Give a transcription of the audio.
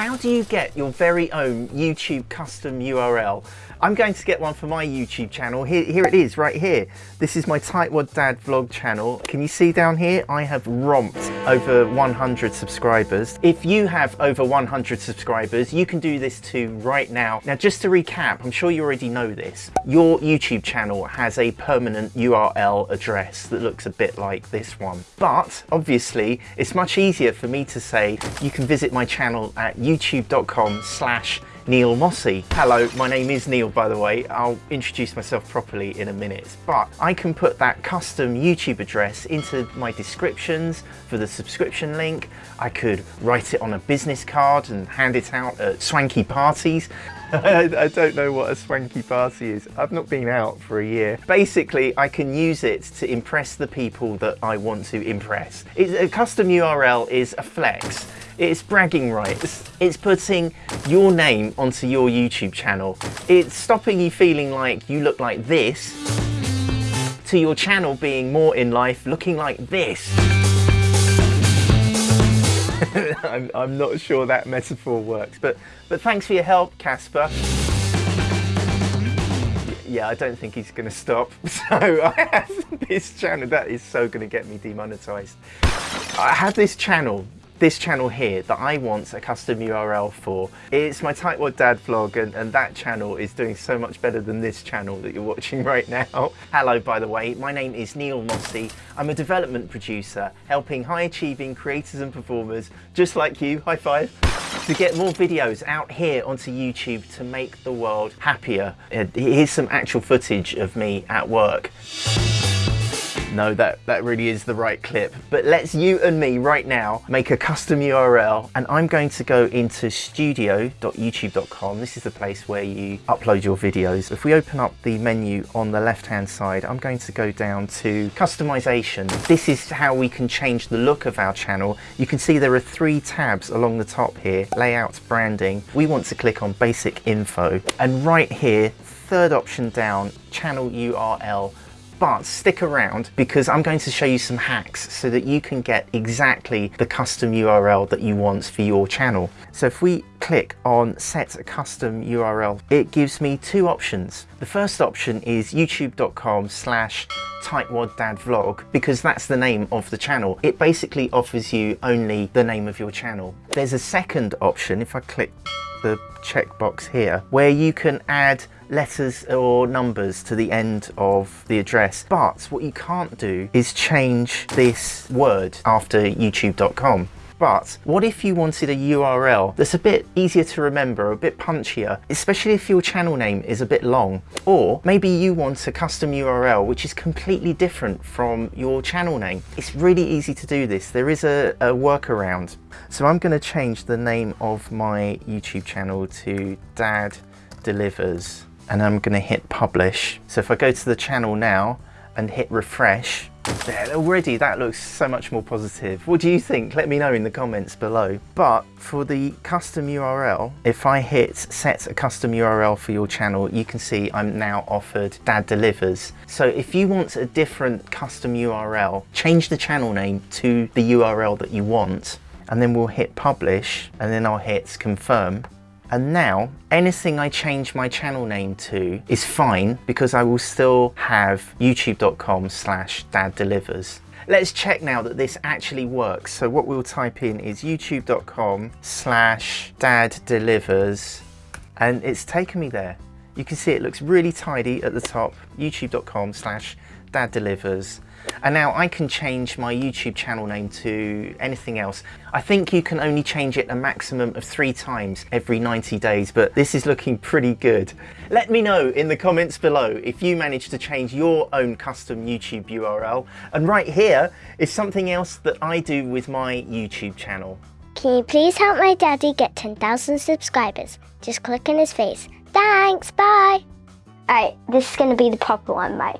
How do you get your very own YouTube custom URL? I'm going to get one for my YouTube channel. Here, here it is, right here. This is my Tightwad Dad vlog channel. Can you see down here? I have romped over 100 subscribers. If you have over 100 subscribers, you can do this too right now. Now, just to recap, I'm sure you already know this. Your YouTube channel has a permanent URL address that looks a bit like this one. But obviously, it's much easier for me to say you can visit my channel at youtube.com slash Neil Mossey. Hello, my name is Neil by the way. I'll introduce myself properly in a minute, but I can put that custom YouTube address into my descriptions for the subscription link. I could write it on a business card and hand it out at swanky parties. I don't know what a swanky party is. I've not been out for a year. Basically, I can use it to impress the people that I want to impress. It's, a custom URL is a flex. It's bragging rights. It's putting your name onto your YouTube channel. It's stopping you feeling like you look like this to your channel being more in life looking like this. I'm, I'm not sure that metaphor works, but, but thanks for your help, Casper yeah, I don't think he's to stop. So I have this channel, that is so to get me demonetized. I have this channel this channel here that I want a custom URL for. It's my Tightwad Dad vlog and, and that channel is doing so much better than this channel that you're watching right now. Hello, by the way, my name is Neil Mossey. I'm a development producer helping high achieving creators and performers just like you, high five, to get more videos out here onto YouTube to make the world happier. Here's some actual footage of me at work. No, that, that really is the right clip. But let's you and me right now make a custom URL and I'm going to go into studio.youtube.com. This is the place where you upload your videos. If we open up the menu on the left hand side, I'm going to go down to customization. This is how we can change the look of our channel. You can see there are three tabs along the top here, layout, branding. We want to click on basic info and right here, third option down, channel URL but stick around because I'm going to show you some hacks so that you can get exactly the custom URL that you want for your channel. So if we click on set a custom URL, it gives me two options. The first option is youtube.com slash tightwaddadvlog because that's the name of the channel. It basically offers you only the name of your channel. There's a second option if I click the checkbox here where you can add letters or numbers to the end of the address. But what you can't do is change this word after youtube.com. But what if you wanted a URL that's a bit easier to remember, a bit punchier, especially if your channel name is a bit long? Or maybe you want a custom URL which is completely different from your channel name. It's really easy to do this. There is a, a workaround. So I'm going to change the name of my YouTube channel to Dad Delivers and I'm going to hit publish. So if I go to the channel now and hit refresh, there, already that looks so much more positive. What do you think? Let me know in the comments below. But for the custom URL, if I hit set a custom URL for your channel, you can see I'm now offered Dad Delivers. So if you want a different custom URL, change the channel name to the URL that you want, and then we'll hit publish, and then I'll hit confirm. And now anything I change my channel name to is fine because I will still have youtube.com slash dad delivers. Let's check now that this actually works. So what we'll type in is youtube.com slash dad delivers and it's taken me there. You can see it looks really tidy at the top, youtube.com slash dad delivers and now I can change my YouTube channel name to anything else. I think you can only change it a maximum of three times every 90 days, but this is looking pretty good. Let me know in the comments below if you managed to change your own custom YouTube URL. And right here is something else that I do with my YouTube channel. Can you please help my daddy get 10,000 subscribers? Just click on his face. Thanks, bye. Alright, this is going to be the proper one, right?